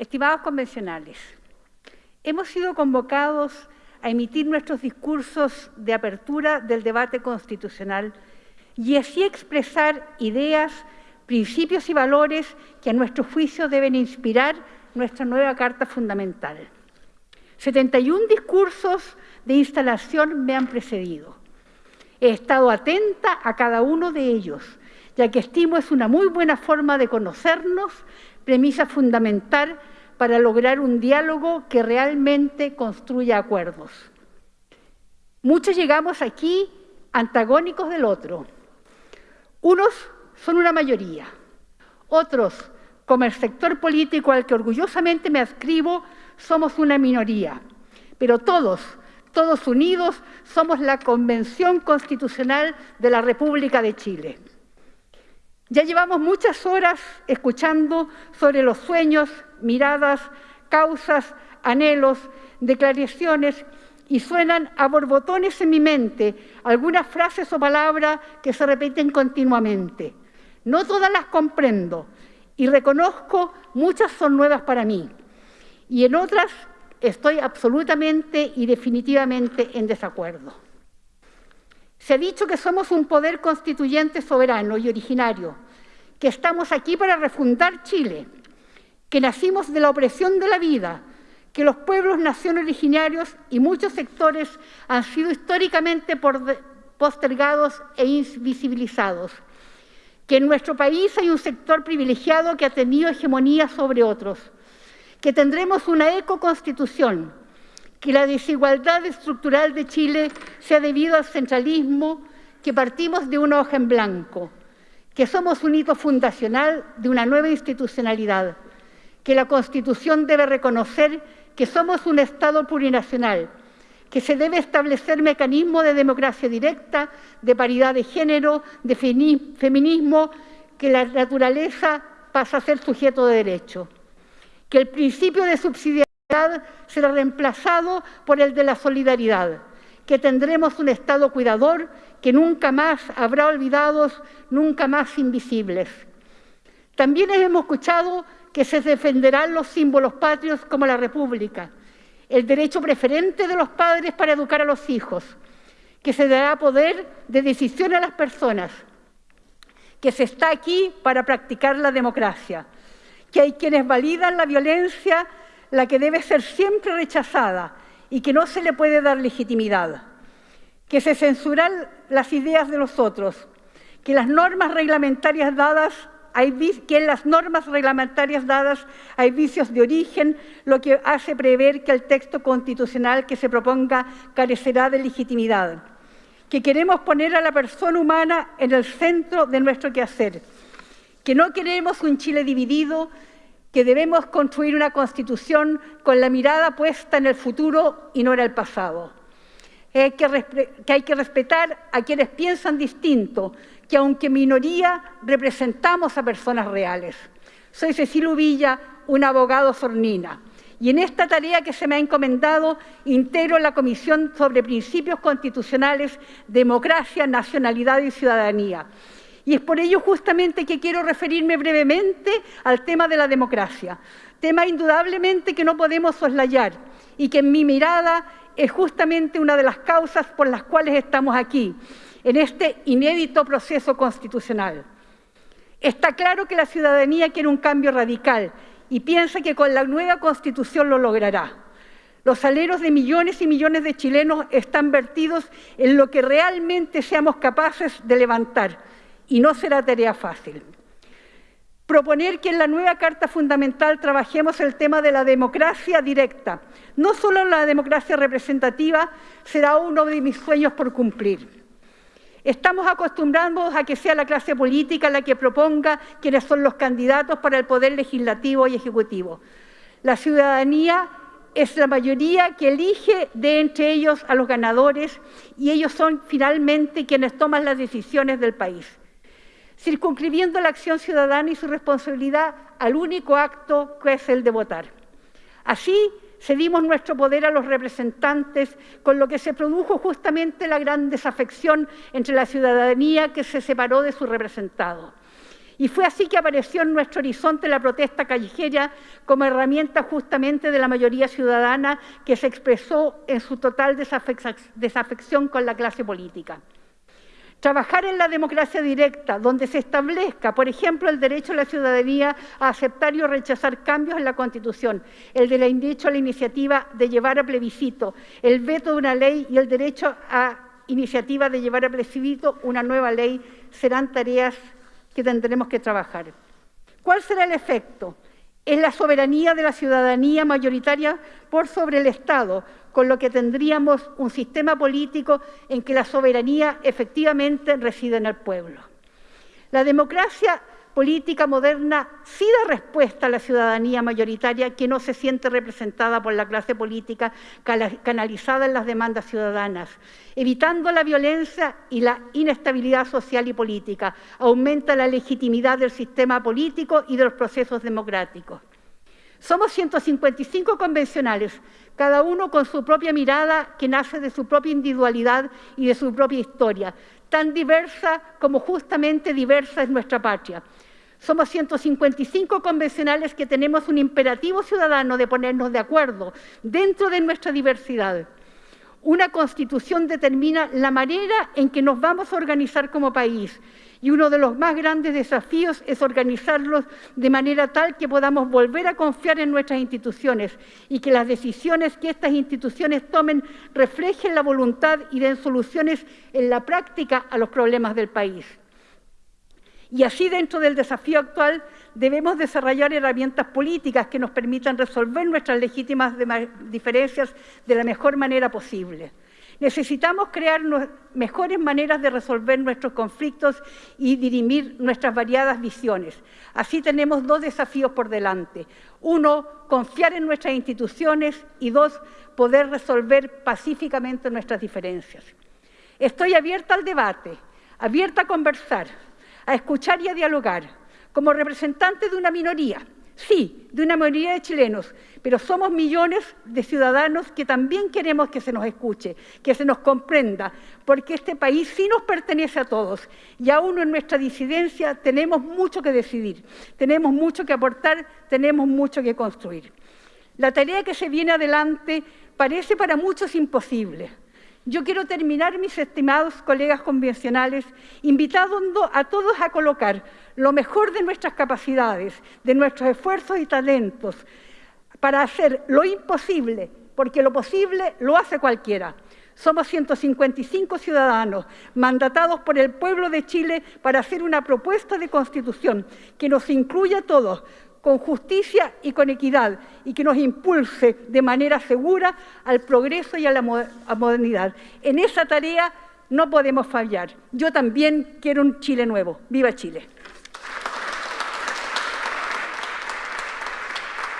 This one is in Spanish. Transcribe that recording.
Estimados convencionales, hemos sido convocados a emitir nuestros discursos de apertura del debate constitucional y así expresar ideas, principios y valores que a nuestro juicio deben inspirar nuestra nueva Carta Fundamental. 71 discursos de instalación me han precedido. He estado atenta a cada uno de ellos, ya que estimo es una muy buena forma de conocernos, premisa fundamental para lograr un diálogo que realmente construya acuerdos. Muchos llegamos aquí antagónicos del otro. Unos son una mayoría, otros, como el sector político al que orgullosamente me adscribo, somos una minoría. Pero todos, todos unidos, somos la Convención Constitucional de la República de Chile. Ya llevamos muchas horas escuchando sobre los sueños, miradas, causas, anhelos, declaraciones y suenan a borbotones en mi mente algunas frases o palabras que se repiten continuamente. No todas las comprendo y reconozco muchas son nuevas para mí y en otras estoy absolutamente y definitivamente en desacuerdo. Se ha dicho que somos un poder constituyente soberano y originario, que estamos aquí para refundar Chile, que nacimos de la opresión de la vida, que los pueblos nación originarios y muchos sectores han sido históricamente postergados e invisibilizados, que en nuestro país hay un sector privilegiado que ha tenido hegemonía sobre otros, que tendremos una ecoconstitución, que la desigualdad estructural de Chile sea debido al centralismo, que partimos de una hoja en blanco, que somos un hito fundacional de una nueva institucionalidad, que la Constitución debe reconocer que somos un Estado plurinacional, que se debe establecer mecanismos de democracia directa, de paridad de género, de feminismo, que la naturaleza pasa a ser sujeto de derecho, que el principio de subsidiariedad será reemplazado por el de la solidaridad, que tendremos un Estado cuidador que nunca más habrá olvidados, nunca más invisibles. También hemos escuchado que se defenderán los símbolos patrios como la República, el derecho preferente de los padres para educar a los hijos, que se dará poder de decisión a las personas, que se está aquí para practicar la democracia, que hay quienes validan la violencia la que debe ser siempre rechazada y que no se le puede dar legitimidad, que se censuran las ideas de los otros, que las normas reglamentarias dadas que en las normas reglamentarias dadas hay vicios de origen, lo que hace prever que el texto constitucional que se proponga carecerá de legitimidad, que queremos poner a la persona humana en el centro de nuestro quehacer, que no queremos un Chile dividido, que debemos construir una Constitución con la mirada puesta en el futuro y no en el pasado. que, que hay que respetar a quienes piensan distinto, que aunque minoría, representamos a personas reales. Soy Cecilio Villa, un abogado sornina, y en esta tarea que se me ha encomendado integro la Comisión sobre Principios Constitucionales, Democracia, Nacionalidad y Ciudadanía. Y es por ello justamente que quiero referirme brevemente al tema de la democracia, tema indudablemente que no podemos soslayar y que en mi mirada es justamente una de las causas por las cuales estamos aquí, en este inédito proceso constitucional. Está claro que la ciudadanía quiere un cambio radical y piensa que con la nueva Constitución lo logrará. Los aleros de millones y millones de chilenos están vertidos en lo que realmente seamos capaces de levantar y no será tarea fácil. Proponer que en la nueva Carta Fundamental trabajemos el tema de la democracia directa, no solo la democracia representativa, será uno de mis sueños por cumplir. Estamos acostumbrados a que sea la clase política la que proponga quiénes son los candidatos para el poder legislativo y ejecutivo. La ciudadanía es la mayoría que elige de entre ellos a los ganadores y ellos son finalmente quienes toman las decisiones del país, circunscribiendo la acción ciudadana y su responsabilidad al único acto que es el de votar. Así, cedimos nuestro poder a los representantes, con lo que se produjo justamente la gran desafección entre la ciudadanía que se separó de su representado. Y fue así que apareció en nuestro horizonte la protesta callejera como herramienta justamente de la mayoría ciudadana que se expresó en su total desafección con la clase política. Trabajar en la democracia directa, donde se establezca, por ejemplo, el derecho a la ciudadanía a aceptar y rechazar cambios en la Constitución, el derecho a la iniciativa de llevar a plebiscito, el veto de una ley y el derecho a iniciativa de llevar a plebiscito una nueva ley, serán tareas que tendremos que trabajar. ¿Cuál será el efecto? Es la soberanía de la ciudadanía mayoritaria por sobre el Estado, con lo que tendríamos un sistema político en que la soberanía efectivamente reside en el pueblo. La democracia política moderna sí da respuesta a la ciudadanía mayoritaria que no se siente representada por la clase política canalizada en las demandas ciudadanas, evitando la violencia y la inestabilidad social y política, aumenta la legitimidad del sistema político y de los procesos democráticos. Somos 155 convencionales, cada uno con su propia mirada que nace de su propia individualidad y de su propia historia, tan diversa como justamente diversa es nuestra patria. Somos 155 convencionales que tenemos un imperativo ciudadano de ponernos de acuerdo dentro de nuestra diversidad. Una constitución determina la manera en que nos vamos a organizar como país y uno de los más grandes desafíos es organizarlos de manera tal que podamos volver a confiar en nuestras instituciones y que las decisiones que estas instituciones tomen reflejen la voluntad y den soluciones en la práctica a los problemas del país. Y así, dentro del desafío actual, debemos desarrollar herramientas políticas que nos permitan resolver nuestras legítimas diferencias de la mejor manera posible. Necesitamos crear mejores maneras de resolver nuestros conflictos y dirimir nuestras variadas visiones. Así tenemos dos desafíos por delante. Uno, confiar en nuestras instituciones y dos, poder resolver pacíficamente nuestras diferencias. Estoy abierta al debate, abierta a conversar, a escuchar y a dialogar, como representante de una minoría, sí, de una mayoría de chilenos, pero somos millones de ciudadanos que también queremos que se nos escuche, que se nos comprenda, porque este país sí nos pertenece a todos y aún en nuestra disidencia tenemos mucho que decidir, tenemos mucho que aportar, tenemos mucho que construir. La tarea que se viene adelante parece para muchos imposible, yo quiero terminar, mis estimados colegas convencionales, invitando a todos a colocar lo mejor de nuestras capacidades, de nuestros esfuerzos y talentos, para hacer lo imposible, porque lo posible lo hace cualquiera. Somos 155 ciudadanos mandatados por el pueblo de Chile para hacer una propuesta de constitución que nos incluya a todos, con justicia y con equidad y que nos impulse de manera segura al progreso y a la modernidad. En esa tarea no podemos fallar. Yo también quiero un Chile nuevo. ¡Viva Chile!